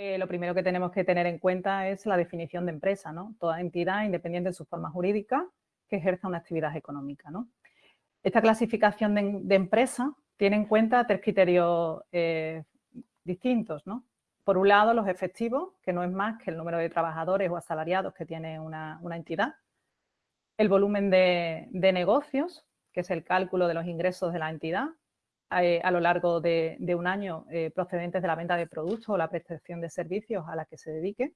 eh, lo primero que tenemos que tener en cuenta es la definición de empresa, ¿no? Toda entidad, independiente de su forma jurídica, que ejerza una actividad económica. Esta clasificación de, empresa tiene en cuenta tres criterios eh, distintos, ¿no? Por un lado, los efectivos, que no es más que el número de trabajadores o asalariados que tiene una, entidad. El volumen de, negocios, que es el cálculo de los ingresos de la entidad eh, a lo largo de, un año eh, procedentes de la venta de productos o la prestación de servicios a la que se dedique.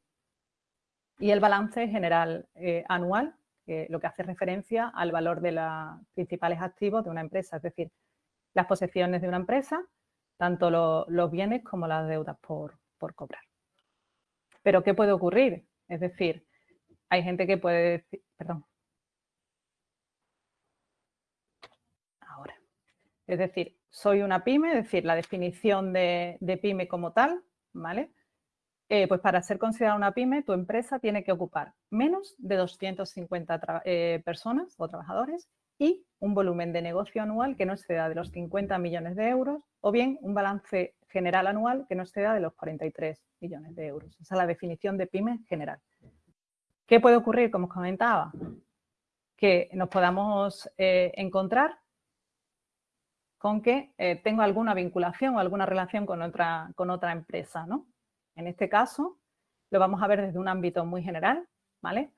Y el balance general eh, anual, lo que hace referencia al valor de los principales activos de una empresa, es decir, las posesiones de una empresa, tanto los bienes como las deudas por, por cobrar. Pero ¿qué puede ocurrir? Es decir, hay gente que puede decir, perdón, ahora, es decir, soy una pyme, es decir, la definición de, pyme como tal, ¿vale? Eh, pues para ser considerada una pyme, tu empresa tiene que ocupar menos de 250 eh, personas o trabajadores y un volumen de negocio anual que no exceda de los 50 millones de euros o bien un balance general anual que no exceda de los 43 millones de euros. Esa es la definición de pyme general. ¿Qué puede ocurrir? Como os comentaba, que nos podamos eh, encontrar con que eh, tengo alguna vinculación o alguna relación con otra, con otra empresa, ¿no? En este caso, lo vamos a ver desde un ámbito muy general, ¿vale?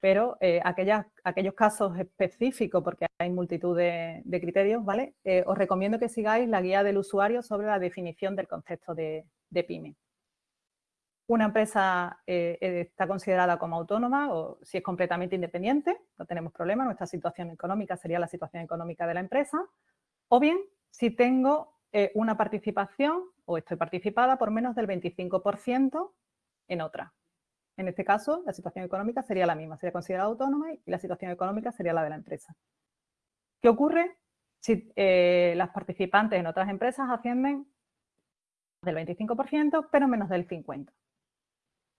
Pero eh, aquellos casos específicos, porque hay multitud de, criterios, ¿vale? Eh, os recomiendo que sigáis la guía del usuario sobre la definición del concepto de, de PYME. Una empresa está considerada como autónoma o si es completamente independiente, no tenemos problema, nuestra situación económica sería la situación económica de la empresa, o bien, si tengo eh, una participación o estoy participada por menos del 25% en otra. En este caso, la situación económica sería la misma, sería considerada autónoma y la situación económica sería la de la empresa. ¿Qué ocurre si eh, las participantes en otras empresas ascienden del 25%, pero menos del 50%?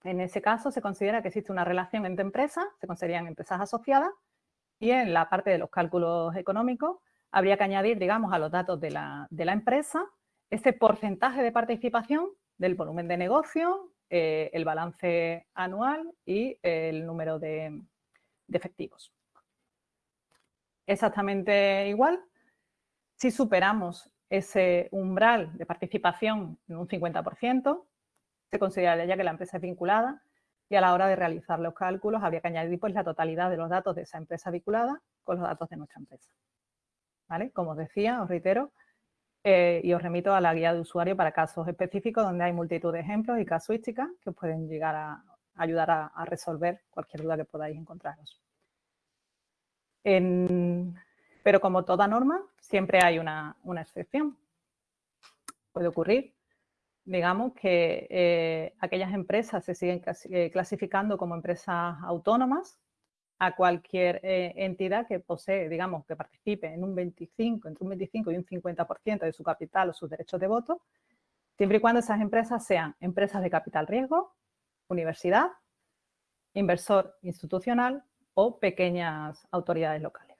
En ese caso, se considera que existe una relación entre empresas, se considerarían empresas asociadas, y en la parte de los cálculos económicos habría que añadir, digamos, a los datos de la, empresa ese porcentaje de participación del volumen de negocio, eh, el balance anual y el número de, efectivos. Exactamente igual, si superamos ese umbral de participación en un 50%, se consideraría ya que la empresa es vinculada y a la hora de realizar los cálculos habría que añadir pues, la totalidad de los datos de esa empresa vinculada con los datos de nuestra empresa. Como os decía, os reitero, eh, y os remito a la guía de usuario para casos específicos donde hay multitud de ejemplos y casuísticas que os pueden llegar a ayudar a, resolver cualquier duda que podáis encontraros. pero como toda norma, siempre hay una, excepción. Puede ocurrir, digamos, que eh, aquellas empresas se siguen eh, clasificando como empresas autónomas a cualquier eh, entidad que posee, digamos, que participe en un 25, entre un 25 y un 50% de su capital o sus derechos de voto, siempre y cuando esas empresas sean empresas de capital riesgo, universidad, inversor institucional o pequeñas autoridades locales.